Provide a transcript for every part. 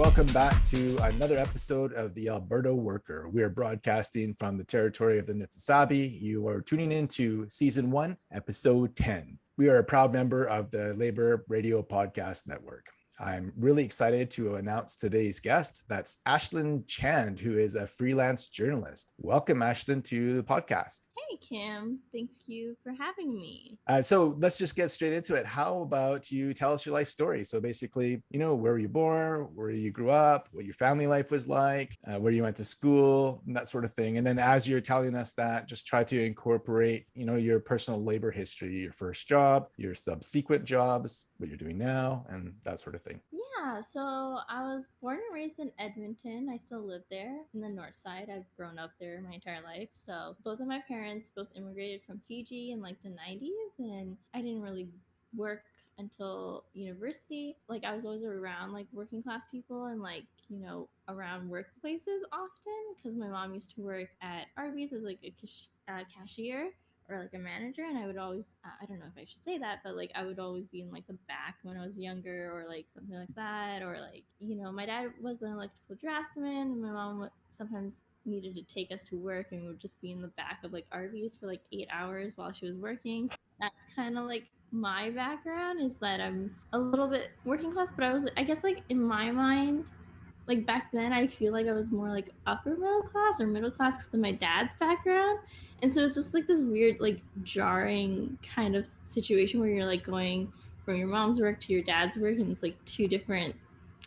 welcome back to another episode of the Alberta Worker. We are broadcasting from the territory of the Niitsitapi. You are tuning in to season one, episode 10. We are a proud member of the Labor Radio Podcast Network. I'm really excited to announce today's guest. That's Ashlyn Chand, who is a freelance journalist. Welcome, Ashlyn, to the podcast. Hey, Kim. Thank you for having me. Uh, so let's just get straight into it. How about you tell us your life story? So basically, you know, where were you born, where you grew up, what your family life was like, uh, where you went to school, that sort of thing. And then as you're telling us that, just try to incorporate, you know, your personal labor history, your first job, your subsequent jobs, what you're doing now, and that sort of thing. Yeah, so I was born and raised in Edmonton. I still live there in the north side. I've grown up there my entire life. So both of my parents both immigrated from Fiji in like the 90s, and I didn't really work until university. Like I was always around like working class people and like, you know, around workplaces often because my mom used to work at Arby's as like a cash- uh, cashier or like a manager and i would always i don't know if i should say that but like i would always be in like the back when i was younger or like something like that or like you know my dad was an electrical draftsman and my mom sometimes needed to take us to work and we would just be in the back of like Arby's for like eight hours while she was working. So that's kind of like my background is that i'm a little bit working class but i was i guess like in my mind like back then i feel like i was more like upper middle class or middle class because of my dad's background. And so it's just like this weird like jarring kind of situation where you're like going from your mom's work to your dad's work and it's like two different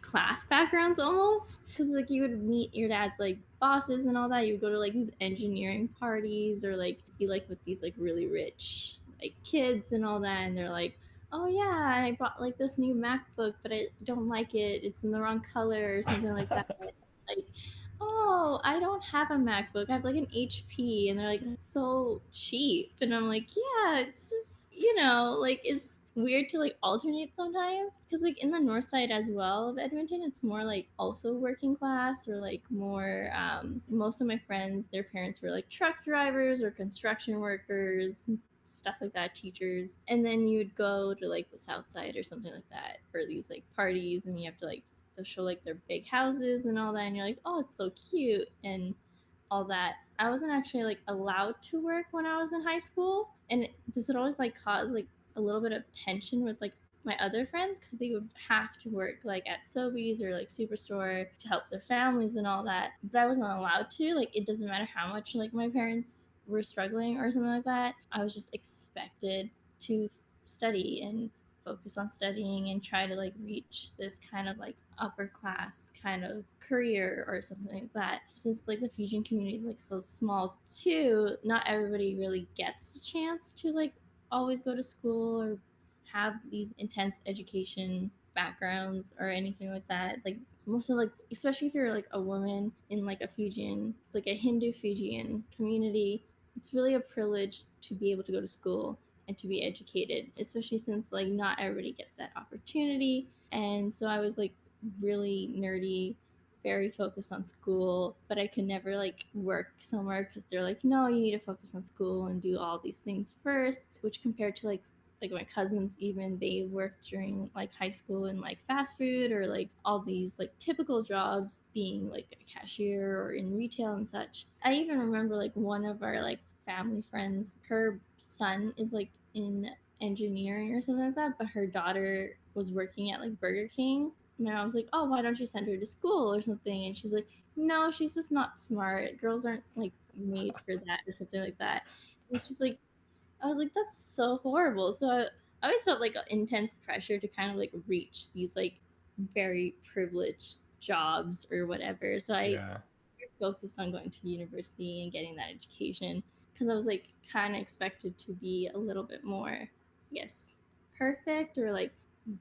class backgrounds almost. Because like you would meet your dad's like bosses and all that. You would go to like these engineering parties or like be like with these like really rich like kids and all that. And they're like oh yeah i bought like this new macbook but i don't like it it's in the wrong color or something like that like oh, I don't have a MacBook. I have like an HP. And they're like, that's so cheap. And I'm like, yeah, it's just, you know, like, it's weird to like alternate sometimes. Because like in the north side as well of Edmonton, it's more like also working class or like more, um, most of my friends, their parents were like truck drivers or construction workers, stuff like that, teachers. And then you would go to like the south side or something like that for these like parties and you have to like they'll show like their big houses and all that and you're like oh it's so cute and all that i wasn't actually like allowed to work when i was in high school and this would always like cause like a little bit of tension with like my other friends because they would have to work like at Sobeys or like Superstore to help their families and all that. But I wasn't allowed to. Like it doesn't matter how much like my parents were struggling or something like that. I was just expected to study and focus on studying and try to like reach this kind of like upper class kind of career or something like that. Since like the Fijian community is like so small too, not everybody really gets a chance to like always go to school or have these intense education backgrounds or anything like that. Like most of like especially if you're like a woman in like a Fijian like a Hindu Fijian community, it's really a privilege to be able to go to school and to be educated, especially since like not everybody gets that opportunity. And so I was like really nerdy, very focused on school, but I could never like work somewhere because they're like, no, you need to focus on school and do all these things first. Which compared to like like my cousins even they worked during like high school in like fast food or like all these like typical jobs being like a cashier or in retail and such i even remember like one of our like family friends her son is like in engineering or something like that but her daughter was working at like burger king my mom was like, "Oh, why don't you send her to school or something?" And she's like, "No, she's just not smart. Girls aren't like made for that or something like that." And she's like, I was like, "That's so horrible." So I, I always felt like intense pressure to kind of like reach these like very privileged jobs or whatever. So I yeah. focused on going to university and getting that education because I was like kind of expected to be a little bit more, yes, perfect or like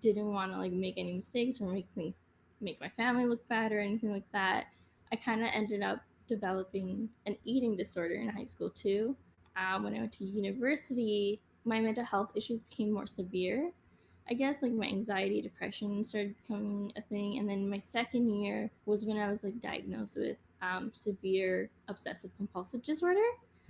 didn't want to like make any mistakes or make things make my family look bad or anything like that. I kind of ended up developing an eating disorder in high school too. Uh, when I went to university, my mental health issues became more severe. I guess like my anxiety, depression started becoming a thing, and then my second year was when I was like diagnosed with um, severe obsessive compulsive disorder,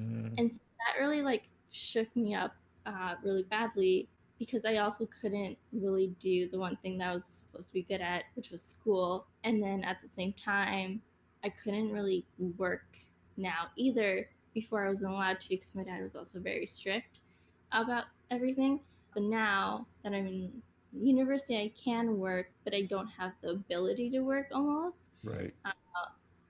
mm. and so that really like shook me up uh, really badly because I also couldn't really do the one thing that I was supposed to be good at, which was school. And then at the same time, I couldn't really work now either before I wasn't allowed to because my dad was also very strict about everything. But now that I'm in university, I can work, but I don't have the ability to work almost. Right. Uh,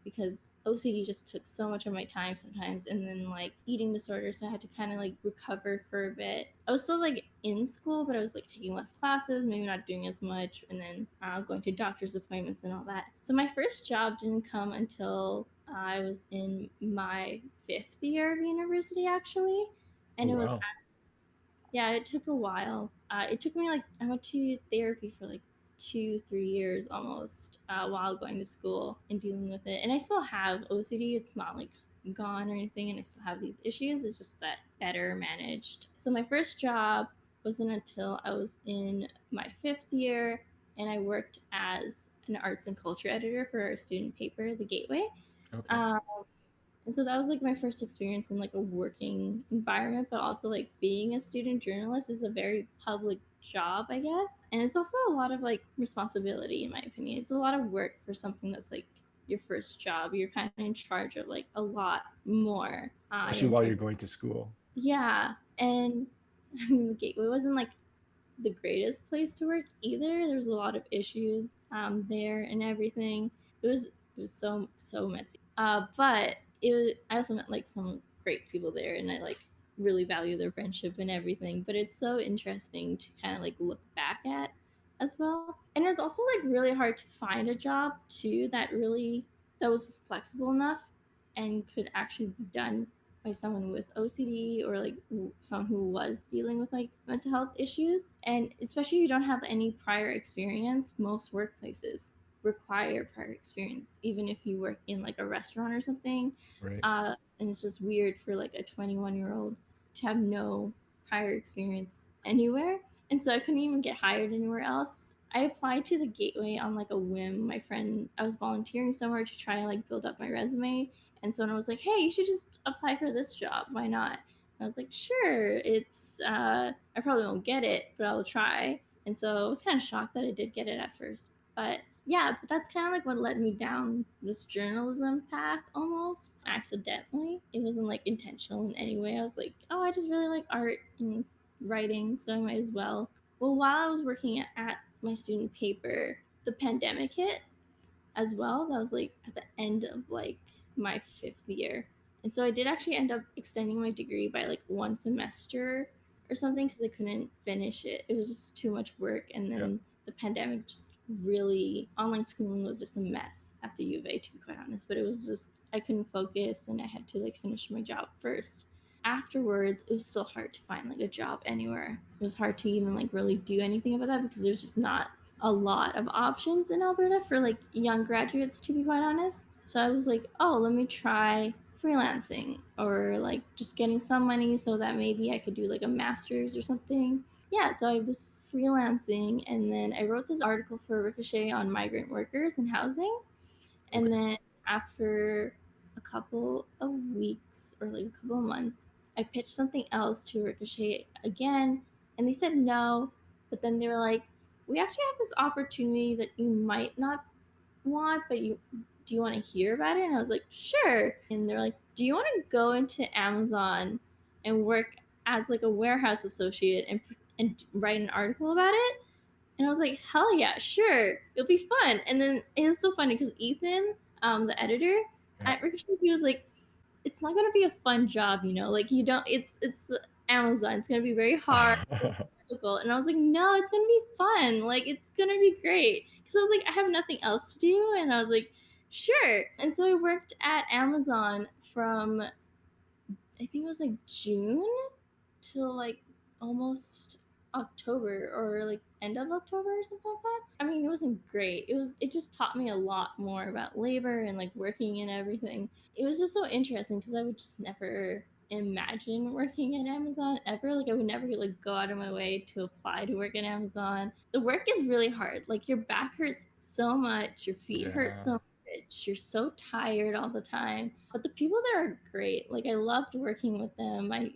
because OCD just took so much of my time sometimes, and then like eating disorder, so I had to kind of like recover for a bit. I was still like in school, but I was like taking less classes, maybe not doing as much, and then uh, going to doctor's appointments and all that. So my first job didn't come until I was in my fifth year of university, actually, and Oh, it was wow. yeah, it took a while. Uh, it took me like I went to therapy for like two, three years almost uh, while going to school and dealing with it. And I still have OCD. It's not like gone or anything, and I still have these issues. It's just that better managed. So my first job wasn't until I was in my fifth year, and I worked as an arts and culture editor for our student paper, The Gateway. Okay. Um, and so that was like my first experience in like a working environment, but also like being a student journalist is a very public job, I guess. And it's also a lot of like responsibility, in my opinion. It's a lot of work for something that's like your first job. You're kind of in charge of like a lot more. Uh, Especially you're while you're going to school. yeah. And I mean, the Gateway wasn't like the greatest place to work either. There was a lot of issues um, there and everything. It was it was so so messy. Uh, but it was, I also met like some great people there, and I like really value their friendship and everything. But it's so interesting to kind of like look back at as well. And it's also like really hard to find a job too that really that was flexible enough and could actually be done by someone with OCD or like someone who was dealing with like mental health issues. And especially if you don't have any prior experience, most workplaces require prior experience, even if you work in like a restaurant or something. Right. Uh, and it's just weird for like a 21 year old to have no prior experience anywhere. And so I couldn't even get hired anywhere else. I applied to the Gateway on like a whim. My friend, I was volunteering somewhere to try and like build up my resume. And someone was like, hey, you should just apply for this job. Why not? And I was like, sure. It's, uh, I probably won't get it, but I'll try. And so I was kind of shocked that I did get it at first. But yeah, but that's kind of like what led me down this journalism path almost accidentally. It wasn't like intentional in any way. I was like, oh, I just really like art and writing, so I might as well. Well, while I was working at, at my student paper, the pandemic hit as well. That was like at the end of like my fifth year. And so I did actually end up extending my degree by like one semester or something because I couldn't finish it. It was just too much work. And then Yeah. the pandemic just really, online schooling was just a mess at the U of A, to be quite honest. But it was just, I couldn't focus and I had to like finish my job first. Afterwards, it was still hard to find like a job anywhere. It was hard to even like really do anything about that because there's just not a lot of options in Alberta for like young graduates, to be quite honest. So I was like, oh, let me try freelancing or like just getting some money so that maybe I could do like a master's or something. Yeah, so I was freelancing and then I wrote this article for Ricochet on migrant workers and housing. And Okay. then after a couple of weeks or like a couple of months, I pitched something else to Ricochet again and they said no. But then they were like, we actually have this opportunity that you might not want, but you do you want to hear about it? And I was like, sure. And they're like, do you want to go into Amazon and work as like a warehouse associate and and write an article about it? And I was like, hell yeah, sure, it'll be fun. And then it was so funny because Ethan, um, the editor Yeah. at Ricochet, he was like, it's not gonna be a fun job, you know, like you don't. It's it's Amazon. It's gonna be very hard. And I was like, no, it's gonna be fun. Like it's gonna be great. Because I was like, I have nothing else to do, and I was like, sure. And so I worked at Amazon from I think it was like June till like almost October or like end of October or something like that. I mean, it wasn't great. It was it just taught me a lot more about labor and like working and everything. It was just so interesting because I would just never imagine working at Amazon ever. Like I would never like go out of my way to apply to work at Amazon. The work is really hard. Like your back hurts so much, your feet Yeah. hurt so much. You're so tired all the time. But the people there are great. Like I loved working with them. I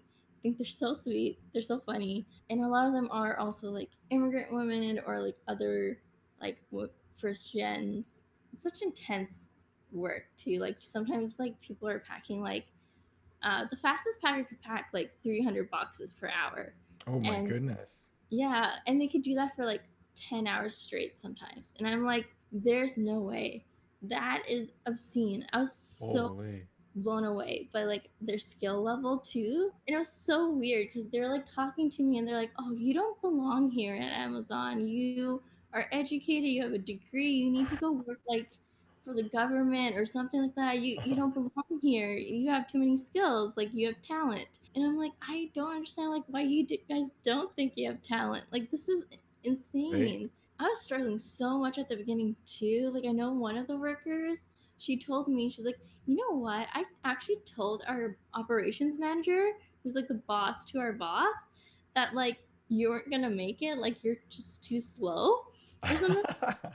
think they're so sweet. They're so funny. And a lot of them are also like immigrant women or like other like first gens. It's such intense work too. Like sometimes like people are packing like uh, the fastest packer could pack like 300 boxes per hour. Oh my and, goodness. Yeah, and they could do that for like 10 hours straight sometimes. And I'm like, there's no way. That is obscene. I was so Holy. Blown away by like their skill level too. And it was so weird because they're like talking to me and they're like, oh, you don't belong here at Amazon. You are educated, you have a degree, you need to go work like for the government or something like that. You you don't belong here. You have too many skills. Like you have talent. And I'm like, I don't understand like why you guys don't think you have talent. Like this is insane. Right. I was struggling so much at the beginning too. Like I know one of the workers, she told me she's like, you know what? I actually told our operations manager, who's like the boss to our boss, that like you weren't gonna make it. Like you're just too slow or something.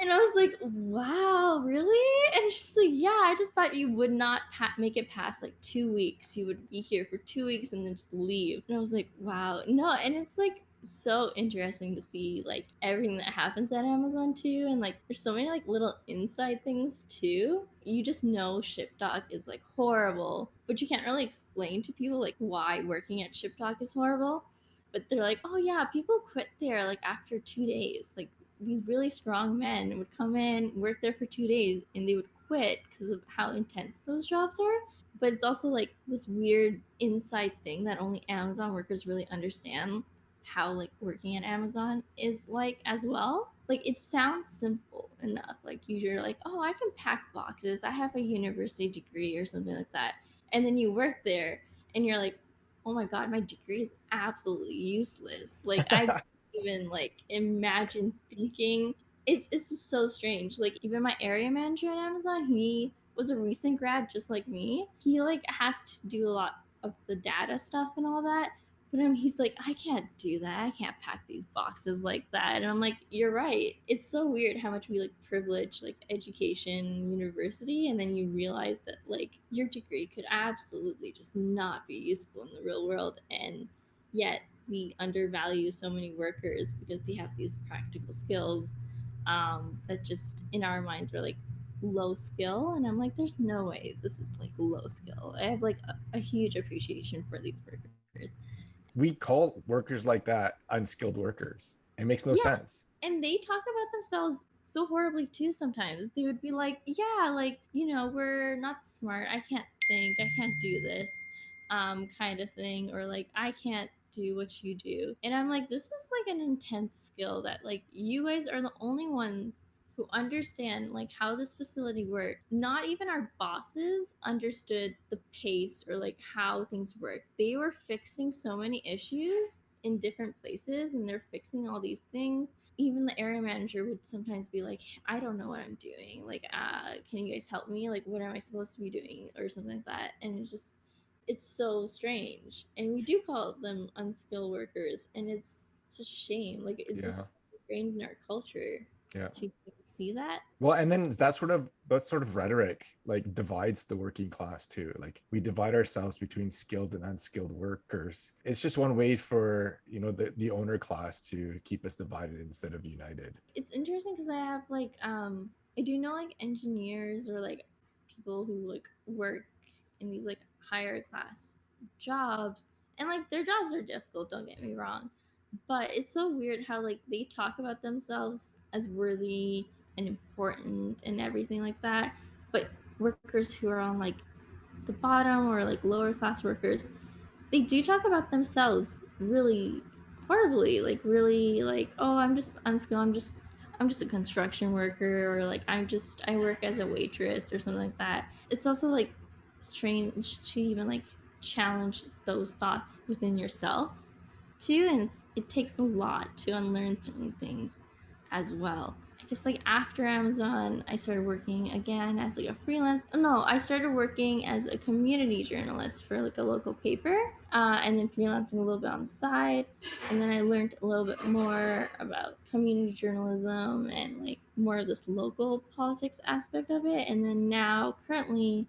And I was like, wow, really? And she's like, yeah, I just thought you would not pa- make it past like two weeks. You would be here for two weeks and then just leave. And I was like, wow, no. And it's like so interesting to see like everything that happens at Amazon too. And like, there's so many like little inside things too. You just know Ship Dock is like horrible, but you can't really explain to people like why working at Ship Dock is horrible but they're like, oh yeah, people quit there like after two days. Like these really strong men would come in, work there for two days, and they would quit because of how intense those jobs are. But it's also like this weird inside thing that only Amazon workers really understand how like working at Amazon is like as well. Like it sounds simple enough. Like you're like, oh, I can pack boxes. I have a university degree or something like that. And then you work there and you're like, oh my god, my degree is absolutely useless. Like I even like imagine thinking it's it's just so strange. Like even my area manager at Amazon, he was a recent grad just like me. He like has to do a lot of the data stuff and all that. But um, he's like, I can't do that. I can't pack these boxes like that. And I'm like, you're right. It's so weird how much we like privilege like education, university, and then you realize that like your degree could absolutely just not be useful in the real world. And yet we undervalue so many workers because they have these practical skills um, that just in our minds are like low skill and i'm like there's no way this is like low skill i have like a, a huge appreciation for these workers we call workers like that unskilled workers it makes no yeah. sense and they talk about themselves so horribly too sometimes they would be like yeah like you know we're not smart i can't think i can't do this um kind of thing or like i can't do what you do. And I'm like, this is like an intense skill that like you guys are the only ones who understand like how this facility worked. Not even our bosses understood the pace or like how things work. They were fixing so many issues in different places and they're fixing all these things. Even the area manager would sometimes be like i don't know what i'm doing. Like uh can you guys help me? Like what am i supposed to be doing? or something like that. And it's just it's so strange. And we do call them unskilled workers and it's just a shame. Like it's yeah. just ingrained in our culture yeah. to see that. Well and then that sort of that sort of rhetoric like divides the working class too. Like we divide ourselves between skilled and unskilled workers. It's just one way for you know the, the owner class to keep us divided instead of united. It's interesting because i have like um i do know like engineers or like people who like work in these like higher class jobs. And like their jobs are difficult don't get me wrong but it's so weird how like they talk about themselves as worthy and important and everything like that. But workers who are on like the bottom or like lower class workers they do talk about themselves really horribly like really like oh i'm just unskilled. I'm just i'm just a construction worker or like i'm just i work as a waitress or something like that. It's also like strange to even like challenge those thoughts within yourself too and it takes a lot to unlearn certain things as well. I guess like after amazon i started working again as like a freelance no i started working as a community journalist for like a local paper uh, and then freelancing a little bit on the side. And then i learned a little bit more about community journalism and like more of this local politics aspect of it. And then now currently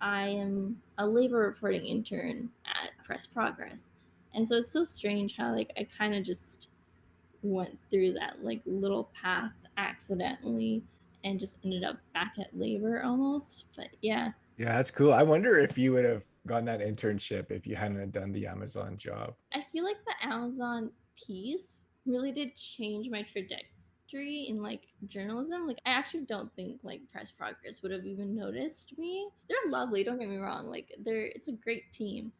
I am a labor reporting intern at press progress. And so it's so strange how like I kind of just went through that like little path accidentally and just ended up back at labor almost. But yeah. Yeah, that's cool. I wonder if you would have gotten that internship if you hadn't done the Amazon job. I feel like the Amazon piece really did change my trajectory in like journalism. Like I actually don't think like Press Progress would have even noticed me. They're lovely, don't get me wrong. Like they're it's a great team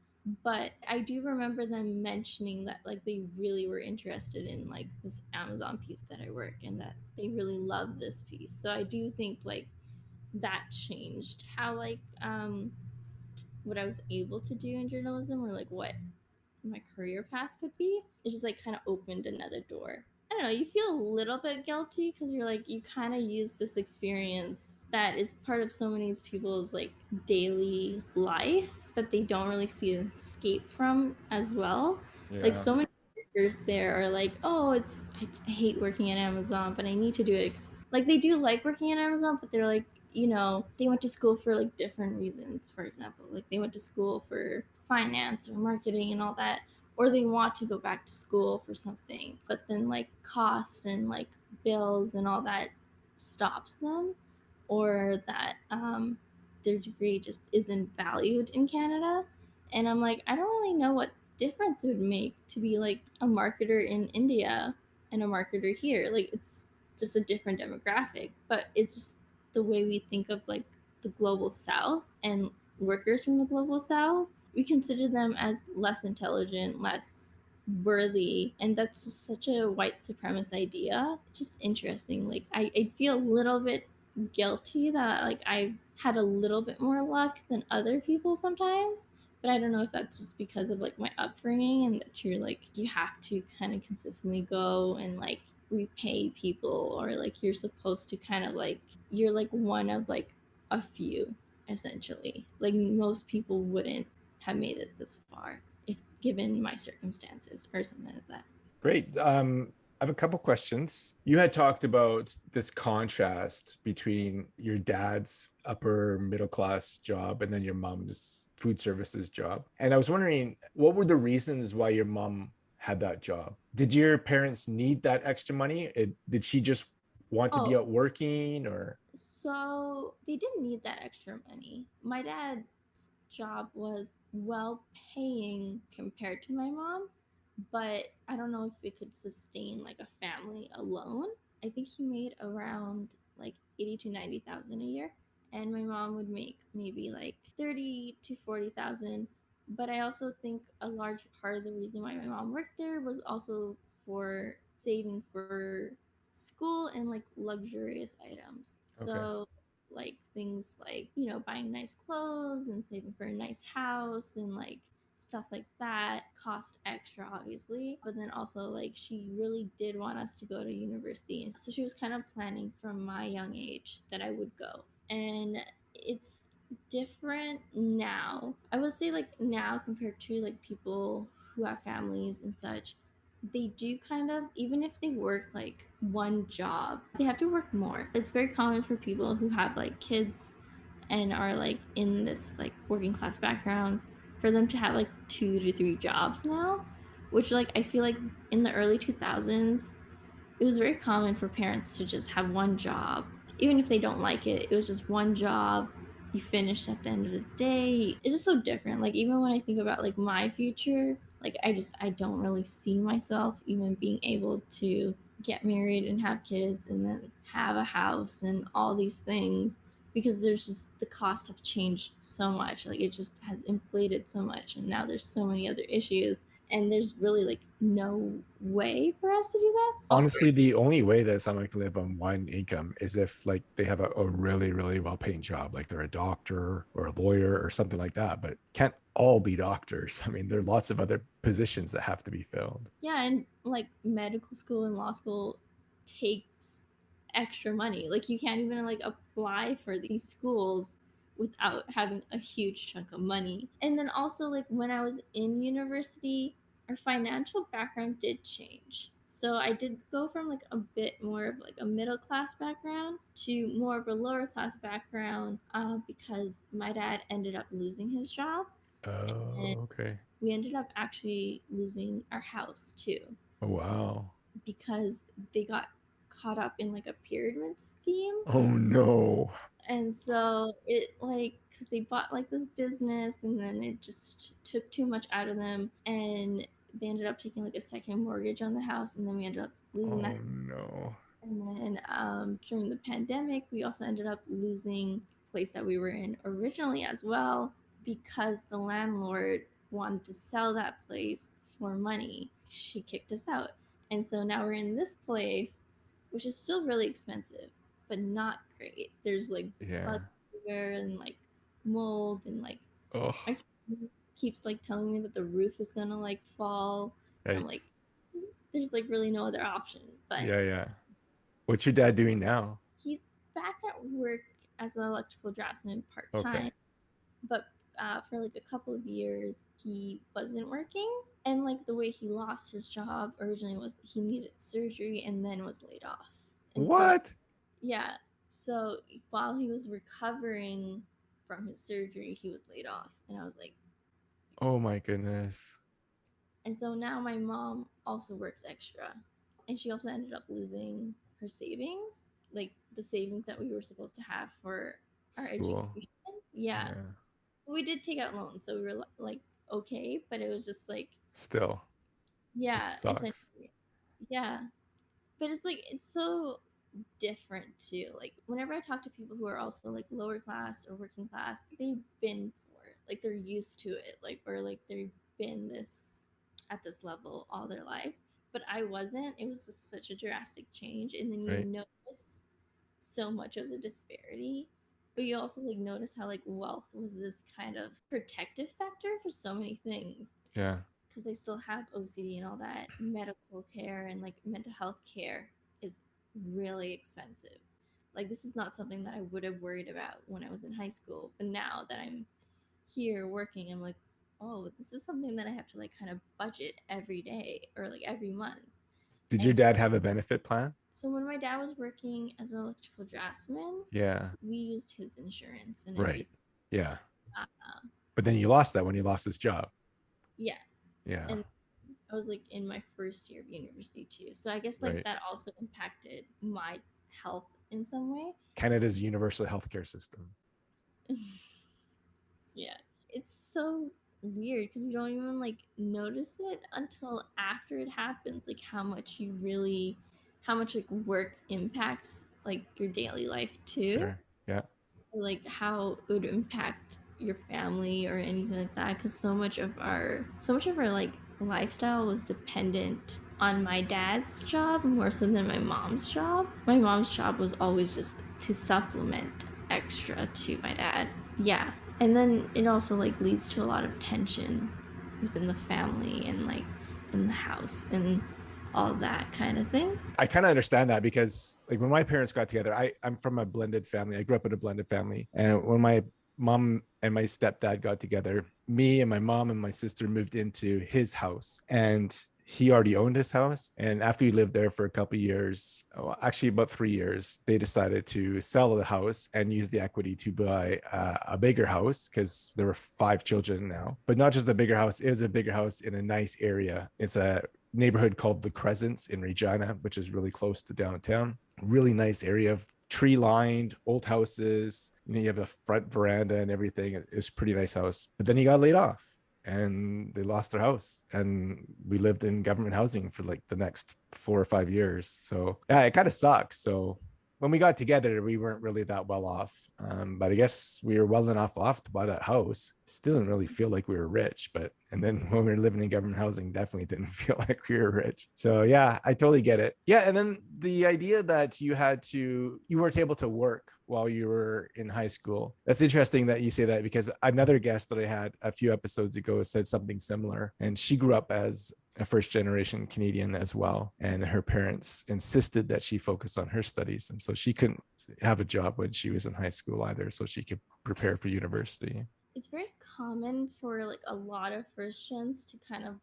but I do remember them mentioning that like they really were interested in like this Amazon piece that I work and that they really love this piece. So I do think like that changed how like um what I was able to do in journalism or like what my career path could be. It just like kind of opened another door. I don't know, you feel a little bit guilty because you're like you kind of use this experience that is part of so many people's like daily life that they don't really see an escape from as well. Yeah. Like so many workers there are like, oh, it's I, I hate working at Amazon, but I need to do it. Like they do like working at Amazon, but they're like, you know, they went to school for like different reasons. For example, like they went to school for finance or marketing and all that, or they want to go back to school for something, but then like cost and like bills and all that stops them, or that um, their degree just isn't valued in Canada. And I'm like, I don't really know what difference it would make to be like a marketer in India and a marketer here. Like it's just a different demographic, but it's just the way we think of like the global south and workers from the global south. We consider them as less intelligent, less worthy and that's just such a white supremacist idea just interesting like I, I feel a little bit guilty that like i had a little bit more luck than other people sometimes but i don't know if that's just because of like my upbringing and that you're like you have to kind of consistently go and like repay people or like you're supposed to kind of like you're like one of like a few essentially. Like most people wouldn't have made it this far if given my circumstances or something like that. Great. Um I have a couple questions. You had talked about this contrast between your dad's upper middle class job and then your mom's food services job. And I was wondering, what were the reasons why your mom had that job? Did your parents need that extra money? It, did she just want to oh. be out working or? So they didn't need that extra money. My dad's job was well paying compared to my mom but I don't know if it could sustain like a family alone. I think he made around like 80 to 90,000 a year and my mom would make maybe like 30 to 40,000 but I also think a large part of the reason why my mom worked there was also for saving for school and like luxurious items. Okay. So like things like, you know, buying nice clothes and saving for a nice house and like stuff like that cost extra obviously. But then also like she really did want us to go to university. And so she was kind of planning from my young age that i would go. And it's different now. I would say like now compared to like people who have families and such they do kind of even if they work like one job they have to work more. It's very common for people who have like kids and are like in this like working class background for them to have like two to three jobs now, which like I feel like in the early 2000s, it was very common for parents to just have one job. Even if they don't like it, it was just one job. You finish at the end of the day. It's just so different. Like even when I think about like my future, like I just I don't really see myself even being able to get married and have kids and then have a house and all these things because there's just the costs have changed so much. Like it just has inflated so much and now there's so many other issues and there's really like no way for us to do that. Honestly the only way that someone can live on one income is if like they have a, a really really well paying job like they're a doctor or a lawyer or something like that but can't all be doctors. I mean there are lots of other positions that have to be filled. Yeah and like medical school and law school takes extra money. Like you can't even like apply for these schools without having a huge chunk of money. And then also like when I was in university, our financial background did change. So I did go from like a bit more of like a middle class background to more of a lower class background uh, because my dad ended up losing his job. Oh, okay. We ended up actually losing our house too Oh, wow. because they got caught up in like a pyramid scheme. Oh no. And so it like because they bought like this business and then it just took too much out of them and they ended up taking like a second mortgage on the house and then we ended up losing Oh that no. and then um, during the pandemic, we also ended up losing the place that we were in originally as well because the landlord wanted to sell that place for money. She kicked us out. And so now we're in this place, which is still really expensive, but not great. There's like Yeah. bugs and like mold and like Oh, keeps like telling me that the roof is gonna like fall. And I'm like, there's like really no other option. But Yeah, yeah. What's your dad doing now? he's back at work as an electrical draftsman part time, Okay. but uh, for like a couple of years he wasn't working. And like the way he lost his job originally was he needed surgery and then was laid off. And so- What? yeah. So while he was recovering from his surgery, he was laid off, and I was like, Oh my goodness. and so now my mom also works extra, and she also ended up losing her savings, like the savings that we were supposed to have for our School. education. Yeah. we did take out loans, so we were like okay, but it was just like Still. yeah, sucks. essentially. yeah. But it's like it's so different too. Like whenever I talk to people who are also like lower class or working class, they've been poor, like they're used to it, like or like they've been this at this level all their lives. But I wasn't. It was just such a drastic change, and then you Right. notice so much of the disparity but you also like notice how like wealth was this kind of protective factor for so many things Yeah. Because I still have OCD and all that medical care and like mental health care is really expensive. Like this is not something that I would have worried about when I was in high school, but now that I'm here working, I'm like, oh, this is something that I have to like kind of budget every day or like every month. Did your dad have a benefit plan? So when my dad was working as an electrical draftsman, Yeah. we used his insurance and Right. everything. Yeah. Uh, But then you lost that when you lost his job. yeah, Yeah. And- I was like in my first year of university too. So I guess like Right. that also impacted my health in some way. Canada's universal healthcare system. yeah. It's so weird because you don't even like notice it until after it happens, like how much you really how much like work impacts like your daily life too. Sure. or like how it would impact your family or anything like that because so much of our so much of our like lifestyle was dependent on my dad's job more so than my mom's job. My mom's job was always just to supplement extra to my dad. Yeah. And then it also like leads to a lot of tension within the family and like in the house and all that kind of thing. I kind of understand that because like when my parents got together, I I'm from a blended family. I grew up in a blended family, and when my mom and my stepdad got together, me and my mom and my sister moved into his house, and he already owned his house. And after we lived there for a couple years, oh, actually about three years, they decided to sell the house and use the equity to buy uh, a bigger house because there were five children now. But not just a bigger house; it was a bigger house in a nice area. It's a neighborhood called the Crescents in Regina, which is really close to downtown. Really nice area of tree lined old houses. You know, you have a front veranda and everything. It- It's pretty nice house. But then he got laid off and they lost their house. And we lived in government housing for like the next four or five years. So yeah, it kind of sucks. So when we got together, we weren't really that well off. Um, but I guess we were well enough off to buy that house. Still didn't really feel like we were rich, but and then when we were living in government housing, definitely didn't feel like we were rich. So yeah, I totally get it. Yeah, and then the idea that you had to you weren't able to work while you were in high school. That's interesting that you say that because another guest that I had a few episodes ago said something similar, and she grew up as a first generation Canadian as well. And her parents insisted that she focus on her studies. And so she couldn't have a job when she was in high school either. So she could prepare for university. it's very common for like a lot of first gens to kind of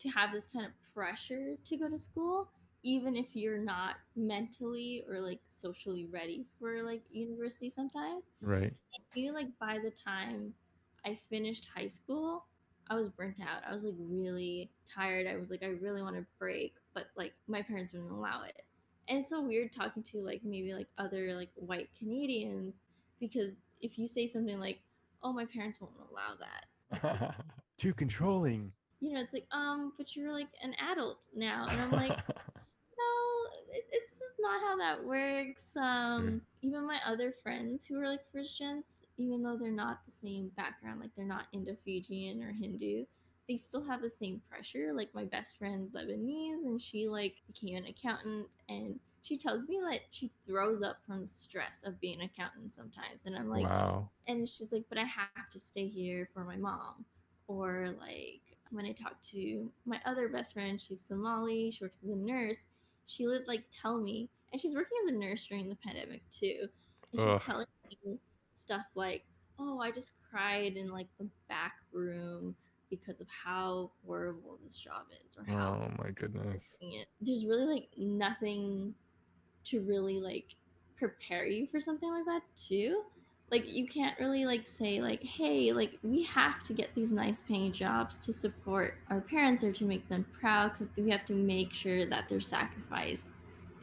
to have this kind of pressure to go to school even if you're not mentally or like socially ready for like university sometimes Right. I feel like by the time I finished high school, I was burnt out. I was like really tired. I was like, I really want to break, but like my parents wouldn't allow it. And it's so weird talking to like maybe like other like white Canadians because if you say something like, "Oh, my parents won't allow that," Too controlling. you know, it's like, um, but you're like an adult now, and I'm like, no, it, it's just not how that works. Um, even my other friends who are like Christians, even though they're not the same background, like they're not Indo-Fijian or Hindu, they still have the same pressure. Like my best friend's Lebanese, and she like became an accountant, and she tells me that she throws up from the stress of being an accountant sometimes, and I'm like, wow. and she's like, but I have to stay here for my mom. Or like when I talk to my other best friend, she's Somali, she works as a nurse. She would like tell me, and she's working as a nurse during the pandemic too. And she's Ugh. telling me stuff like, oh, I just cried in like the back room because of how horrible this job is or how Oh my goodness. it. There's really like nothing to really like prepare you for something like that too. Like you can't really like say like, hey, like we have to get these nice paying jobs to support our parents or to make them proud because we have to make sure that their sacrifice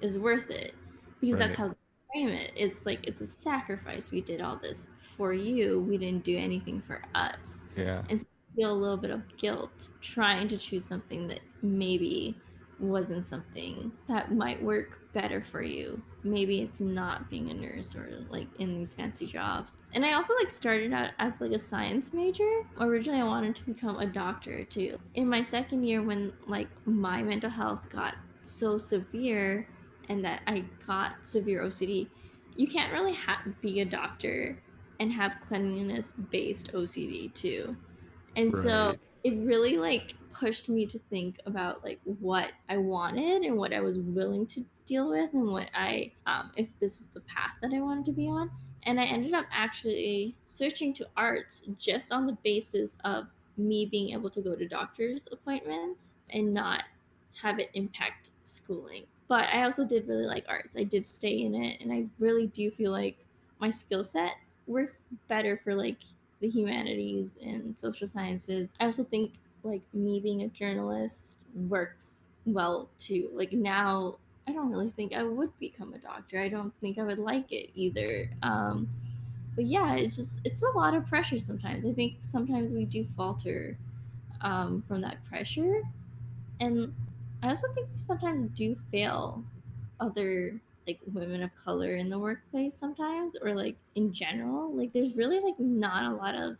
is worth it. Because that's how they frame it. It's like it's a sacrifice. We did all this for you. We didn't do anything for us Yeah. And so feel a little bit of guilt trying to choose something that maybe wasn't something that might work better for you. Maybe it's not being a nurse or like in these fancy jobs. And I also like started out as like a science major. Originally I wanted to become a doctor too. In my second year when like my mental health got so severe and that I got severe OCD, you can't really ha- be a doctor and have cleanliness based OCD too. And so it really like pushed me to think about like what I wanted and what I was willing to deal with and what I um if this is the path that I wanted to be on. And I ended up actually searching to arts just on the basis of me being able to go to doctor's appointments and not have it impact schooling. But I also did really like arts. I did stay in it and I really do feel like my skill set works better for like the humanities and social sciences. I also think like me being a journalist works well too. Like now I don't really think I would become a doctor. I don't think I would like it either. Um but yeah, it's just it's a lot of pressure sometimes. I think sometimes we do falter um, from that pressure, and I also think we sometimes do fail other like women of color in the workplace sometimes or like in general like there's really like not a lot of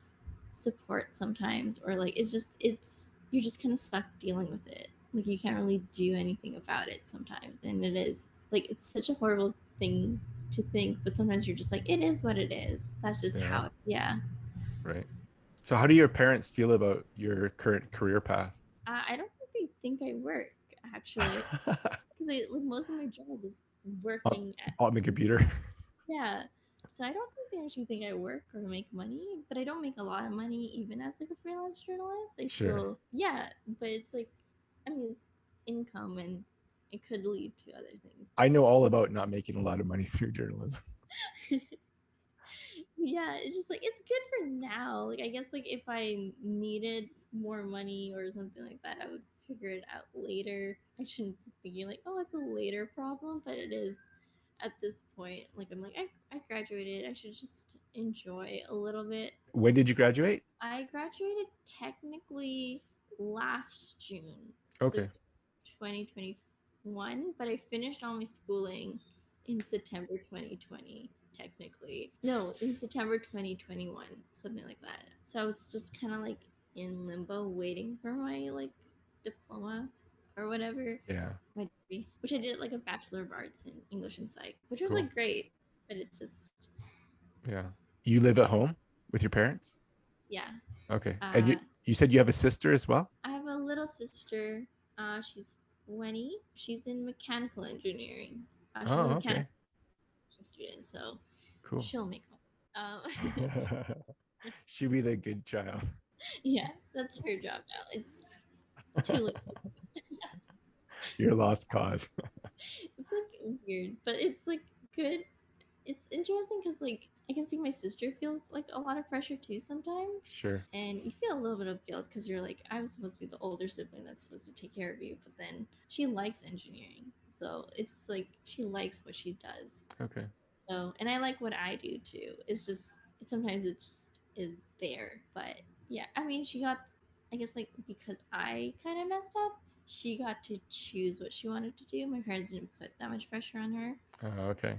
support sometimes or like it's just it's you're just kind of stuck dealing with it like you can't really do anything about it sometimes and it is like it's such a horrible thing to think but sometimes you're just like it is what it is that's just Yeah. how yeah Right. So how do your parents feel about your current career path? uh, i don't think they think i work actually because like most of my job is working at On the computer. Yeah. So I don't think they actually think I work or make money, but I don't make a lot of money even as like a freelance journalist. I Sure. still yeah, but it's like I mean it's income and it could lead to other things. I know all about not making a lot of money through journalism. yeah, it's just like it's good for now. Like I guess like if I needed more money or something like that, I would figure it out later. I shouldn't be thinking like, oh, it's a later problem, but it is at this point. Like I'm like I, I graduated. I should just enjoy a little bit. When did you graduate? I graduated technically last June. so Okay. 2021, but I finished all my schooling in September 2020, technically. No, in September 2021, something like that. So I was just kind of like in limbo waiting for my like diploma or whatever, Yeah. my degree, which I did like a Bachelor of Arts in English and Psych, which was Cool. like great, but it's just, Yeah. You live at home with your parents? yeah. Okay. and you, Uh, you said you have a sister as well? I have a little sister. Uh, she's 20. She's in mechanical engineering. Uh, she's Oh, a okay. mechanical student, so Cool. she'll make money. Um, She'll be the good child. yeah, that's her job now. It's too late. Your lost cause. It's like weird, but it's like good. It's interesting because like I can see my sister feels like a lot of pressure too sometimes. Sure. And you feel a little bit of guilt because you're like, I was supposed to be the older sibling that's supposed to take care of you, but then she likes engineering. So it's like she likes what she does. Okay. So, and I like what I do too. It's just sometimes it just is there. But yeah, I mean, she got, I guess, like because I kind of messed up, she got to choose what she wanted to do. My parents didn't put that much pressure on her Uh, okay.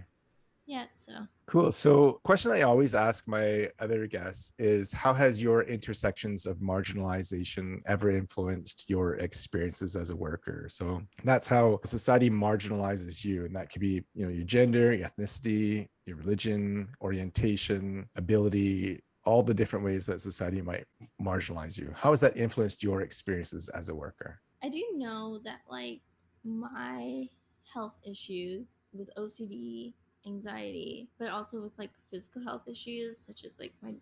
Yeah, So, Cool. So, question I always ask my other guests is how has your intersections of marginalization ever influenced your experiences as a worker? So, that's how society marginalizes you, and that could be, you know, your gender, your ethnicity, your religion, orientation, ability, all the different ways that society might marginalize you. How has that influenced your experiences as a worker? I do know that like my health issues with OCD, anxiety, but also with like physical health issues such as like my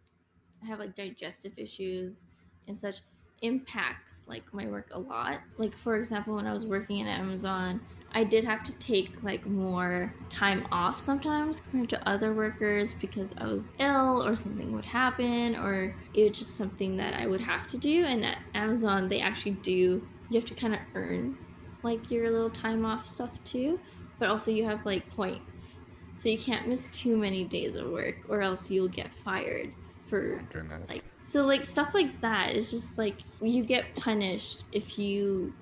I have like digestive issues and such impacts like my work a lot. Like for example, when I was working at Amazon, I did have to take like more time off sometimes compared to other workers because I was ill or something would happen or it was just something that I would have to do. And at Amazon, they actually do you have to kind of earn like your little time off stuff too, but also you have like points. So you can't miss too many days of work or else you'll get fired for Goodness. like so like stuff like that is just like you get punished if you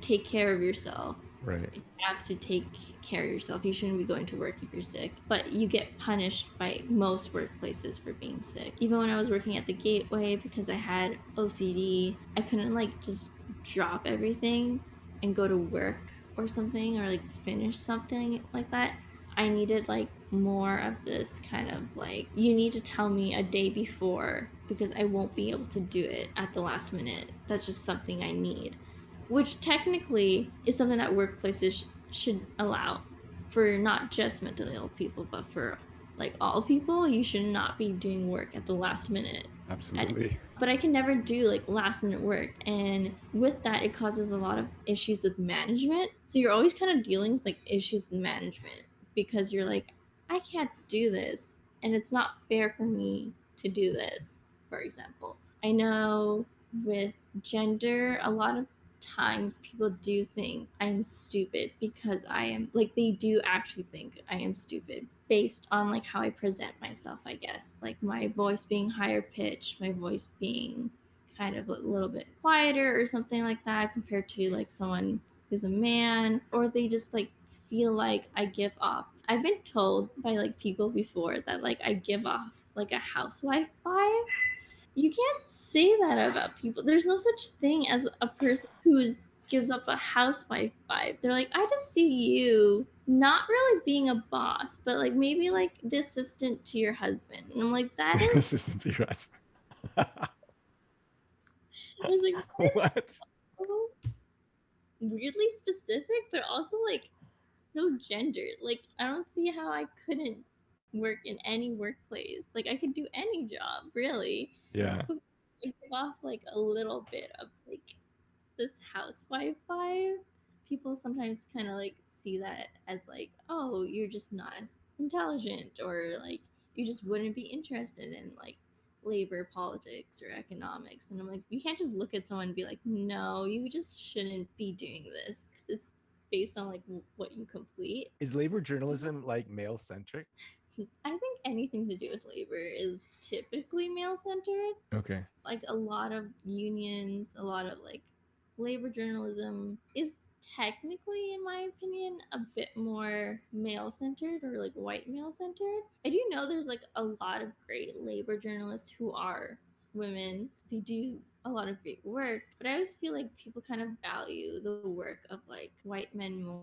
take care of yourself right. you have to take care of yourself you shouldn't be going to work if you're sick but you get punished by most workplaces for being sick even when i was working at the gateway because i had ocd i couldn't like just drop everything and go to work or something or like finish something like that i needed like more of this kind of like you need to tell me a day before because i won't be able to do it at the last minute. That's just something i need which technically is something that workplaces sh- should allow for not just mentally ill people but for like all people you should not be doing work at the last minute. Absolutely. but i can never do like last minute work. And with that it causes a lot of issues with management. So you're always kind of dealing with like issues with management because you're like i can't do this. And it's not fair for me to do this for example. I know with gender a lot of times people do think I'm stupid because I am like they do actually think I am stupid based on like how I present myself, I guess. Like my voice being higher pitched, my voice being kind of a little bit quieter or something like that compared to like someone who's a man or they just like feel like I give off. I've been told by like people before that like I give off like a housewife vibe you can't say that about people. There's no such thing as a person who's gives up a housewife vibe. They're like, I just see you not really being a boss, but like maybe like the assistant to your husband. And I'm like, that is Assistant to your husband. I was like, what? so weirdly specific, but also like so gendered. Like I don't see how I couldn't work in any workplace. Like I could do any job, really. Yeah. I give off like a little bit of like this housewife vibe. People sometimes kind of like see that as like, oh, you're just not as intelligent, or like you just wouldn't be interested in like labor politics or economics. And I'm like, you can't just look at someone and be like, no, you just shouldn't be doing this. Cause It's based on like w- what you complete. Is labor journalism like male centric? I think anything to do with labor is typically male centered. Okay. like a lot of unions, a lot of like labor journalism is technically, in my opinion, a bit more male centered or like white male centered. I do know there's like a lot of great labor journalists who are women. They do a lot of great work, but I always feel like people kind of value the work of like white men more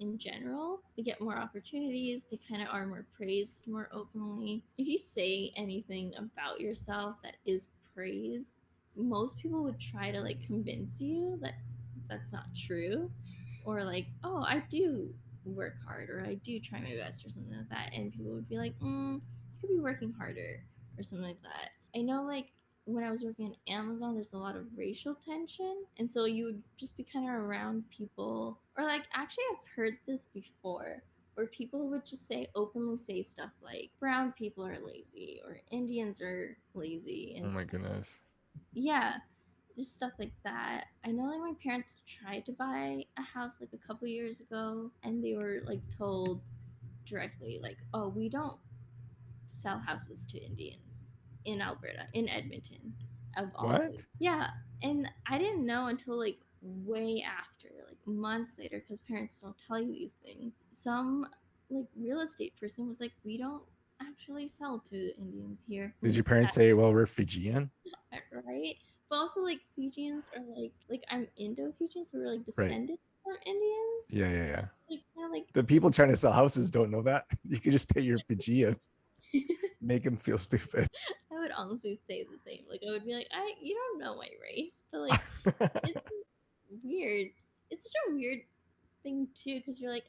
in general. They get more opportunities, they kind of are more praised more openly. If you say anything about yourself that is praise, most people would try to like convince you that that's not true or like, oh, I do work hard or I do try my best or something like that. And people would be like, mm, you could be working harder or something like that. I know like when I was working at Amazon, there's a lot of racial tension. And so you would just be kind of around people, or like, actually, I've heard this before where people would just say openly say stuff like brown people are lazy or Indians are lazy and Oh my stuff. goodness. yeah, just stuff like that. I know like my parents tried to buy a house like a couple years ago and they were like told directly like, "Oh, we don't sell houses to Indians in Alberta, in Edmonton." Of all What? Yeah, and I didn't know until like way after, months later cuz parents don't tell you these things. Some like real estate person was like, "We don't actually sell to Indians here." Did your parents say, well, we're Fijian? right? But also like Fijians are like like I'm Indo-Fijian, so we're like descended from Indians. Yeah, yeah, yeah. Like like The people trying to sell houses don't know that. You can just say you're Fijian, make them feel stupid. I would honestly say the same. Like I would be like, I you don't know my race, but like it's weird. It's such a weird thing too, because you're like,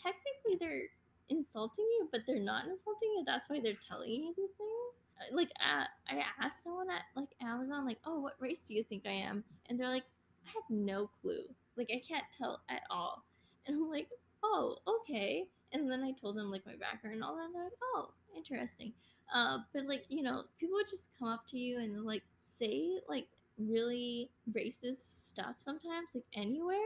technically they're insulting you, but they're not insulting you. That's why they're telling you these things. Uh, Like uh, I asked someone at like Amazon, like, oh, what race do you think I am? And they're like, I have no clue. Like I can't tell at all. And I'm like, oh, okay. And then I told them like my background and all that. And they're like, oh, interesting. Uh, but like you know, people would just come up to you and like say like really racist stuff sometimes, like anywhere,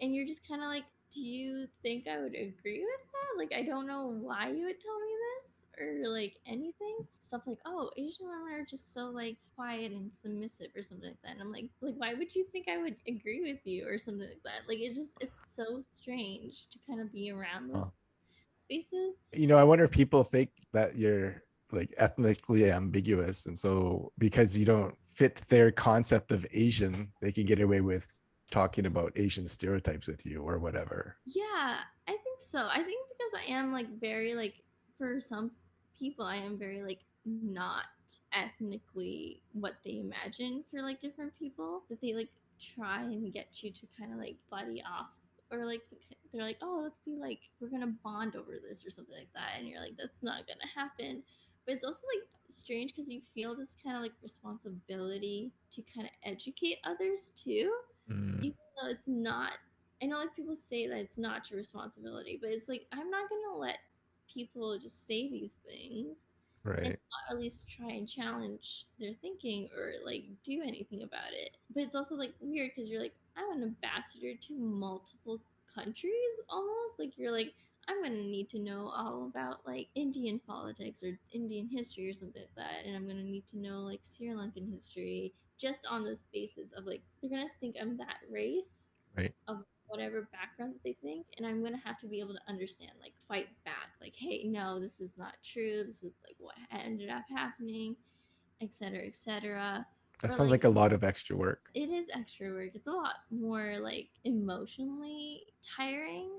and you're just kind of like, do you think I would agree with that? Like, I don't know why you would tell me this or like anything. Stuff like, oh, Asian women are just so like quiet and submissive or something like that. And I'm like, like, why would you think I would agree with you or something like that? Like, it's just, it's so strange to kind of be around those Huh. spaces. you know, I wonder if people think that you're like ethnically ambiguous. And so because you don't fit their concept of Asian, they can get away with talking about Asian stereotypes with you or whatever. Yeah, I think so. I think because I am like very like for some people I am very like not ethnically what they imagine for like different people that they like try and get you to kind of like buddy off or like they're like oh let's be like we're gonna bond over this or something like that and you're like that's not gonna happen but it's also like strange because you feel this kind of like responsibility to kind of educate others too. Mm, even though it's not i know like people say that it's not your responsibility but it's like i'm not gonna let people just say these things right. not at least try and challenge their thinking or like do anything about it. But it's also like weird because you're like i'm an ambassador to multiple countries almost. Like you're like i'm gonna need to know all about like indian politics or indian history or something like that and i'm gonna need to know like sri lankan history just on this basis of like they're gonna think i'm that race Right. of whatever background that they think and i'm gonna have to be able to understand like fight back like hey no this is not true this is like what ended up happening etc etc That or, sounds like- like a lot of extra work. it is extra work it's a lot more like emotionally tiring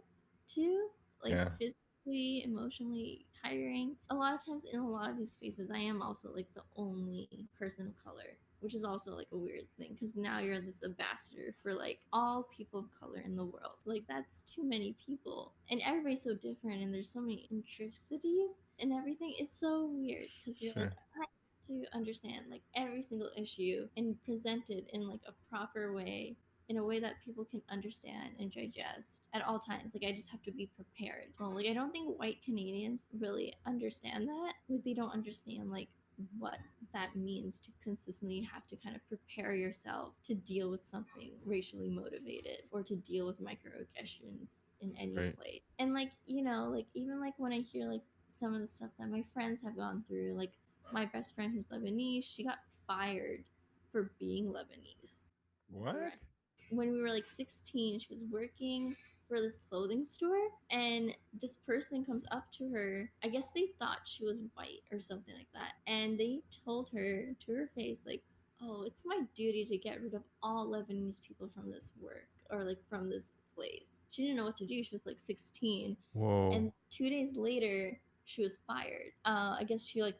too like Yeah. physically emotionally tiring a lot of times in a lot of these spaces i am also like the only person of color which is also like a weird thing because now you're this ambassador for like all people of color in the world like that's too many people and everybody's so different and there's so many intricacies and everything it's so weird because you're like Sure. to understand like every single issue and present it in like a proper way in a way that people can understand and digest at all times like i just have to be prepared well like i don't think white canadians really understand that like they don't understand like what that means to consistently have to kind of prepare yourself to deal with something racially motivated or to deal with microaggressions in any Right. place and like you know like even like when i hear like some of the stuff that my friends have gone through like my best friend who's Lebanese, she got fired for being Lebanese. What? When we were like 16, she was working for this clothing store, and this person comes up to her. I guess they thought she was white or something like that. And they told her to her face, like, oh, it's my duty to get rid of all Lebanese people from this work or like from this place. She didn't know what to do. She was like 16 Whoa. and two days later she was fired uh i guess she like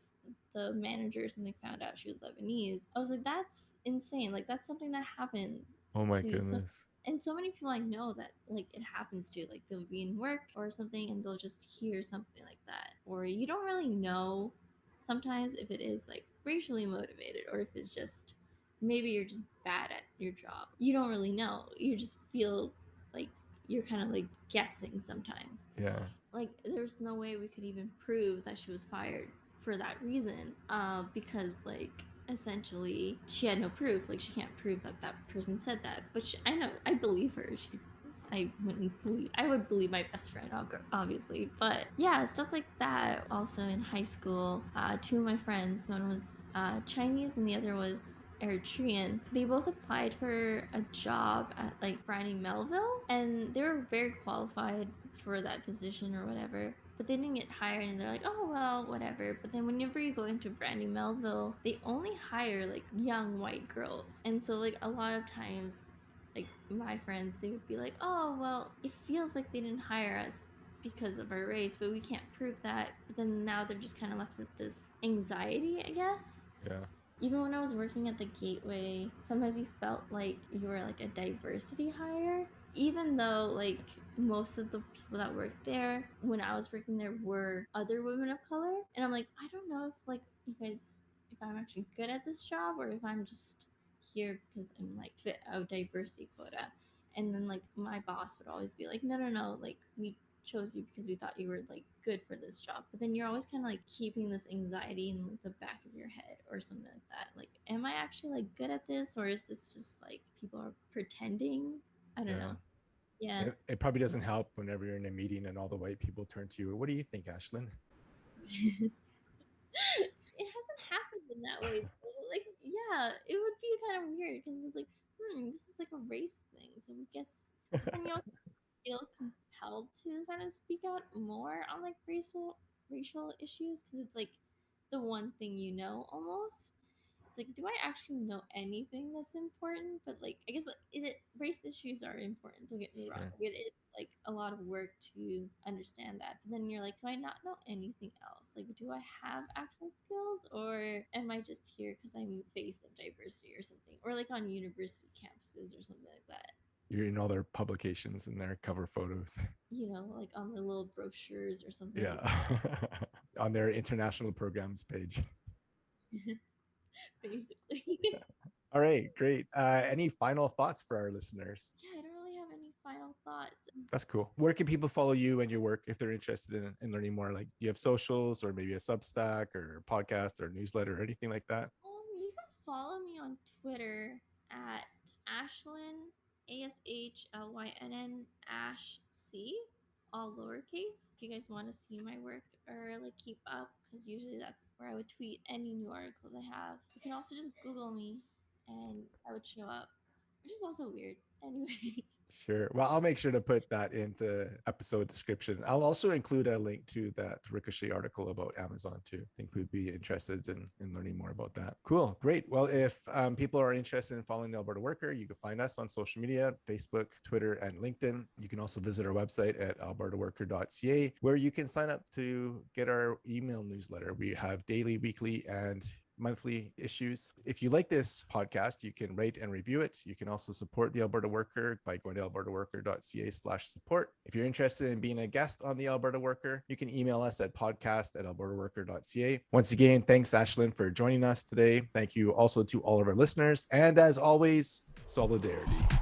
the manager or something found out she was lebanese i was like that's insane like that's something that happens oh my to some- goodness. and so many people i know that like it happens to like they'll be in work or something and they'll just hear something like that or you don't really know sometimes if it is like racially motivated or if it's just maybe you're just bad at your job you don't really know you just feel like you're kind of like guessing sometimes. Yeah. Like there's no way we could even prove that she was fired for that reason, uh, because like essentially she had no proof. Like she can't prove that that person said that. But she, I know I believe her. She's I wouldn't believe I would believe my best friend obviously but yeah stuff like that also in high school uh, two of my friends one was uh, Chinese and the other was Eritrean. They both applied for a job at like Brandy Melville and they were very qualified for that position or whatever but they didn't get hired and they're like oh well whatever. But then whenever you go into brandy melville they only hire like young white girls. And so like a lot of times like my friends they would be like oh well it feels like they didn't hire us because of our race but we can't prove that. But then now they're just kind of left with this anxiety i guess. Yeah. even when i was working at the gateway sometimes you felt like you were like a diversity hire even though like most of the people that worked there when i was working there were other women of color and i'm like i don't know if like you guys if i'm actually good at this job or if i'm just here because I'm like fit a diversity quota. And then like my boss would always be like, no, no, no, like we chose you because we thought you were like good for this job. But then you're always kind of like keeping this anxiety in like, the back of your head or something like that. Like, am I actually like good at this or is this just like people are pretending? I don't Yeah. know. Yeah. It, it probably doesn't help whenever you're in a meeting and all the white people turn to you. What do you think, Ashlyn? it hasn't happened in that way. Like, yeah, it would be kind of weird because it's like, hmm, this is like a race thing. So I guess you also feel compelled to kind of speak out more on like racial racial issues because it's like the one thing you know almost. It's like, do I actually know anything that's important? But like, I guess it, it race issues are important. Don't get me wrong. Sure. It is like a lot of work to understand that. But then you're like, do I not know anything else? Like, do I have actual skills, or am I just here because I'm face of diversity or something, or like on university campuses or something like that? You're in all their publications and their cover photos. You know, like on the little brochures or something. Yeah. like On their international programs page. basically. All right, great. Uh, any final thoughts for our listeners? yeah, I don't really have any final thoughts. That's cool. Where can people follow you and your work if they're interested in, in learning more? Like, do you have socials or maybe a Substack or podcast or newsletter or anything like that? Um, you can follow me on Twitter at Ashlyn A S H L Y N N Ash C, all lowercase. If you guys want to see my work or like keep up, because usually that's where I would tweet any new articles I have. You can also just Google me, and I would show up, which is also weird. Anyway, Sure. Well, I'll make sure to put that into the episode description. I'll also include a link to that Ricochet article about Amazon too. I think we'd be interested in, in learning more about that. Cool. Great. Well, if um, people are interested in following the Alberta Worker, you can find us on social media, Facebook, Twitter, and LinkedIn. You can also visit our website at albertaworker.ca, where you can sign up to get our email newsletter. We have daily, weekly, and monthly issues. If you like this podcast, you can rate and review it. You can also support the Alberta Worker by going to albertaworker.ca slash support. If you're interested in being a guest on the Alberta Worker, you can email us at podcast at albertaworker.ca. Once again, thanks, Ashlyn, for joining us today. Thank you also to all of our listeners. And as always, solidarity.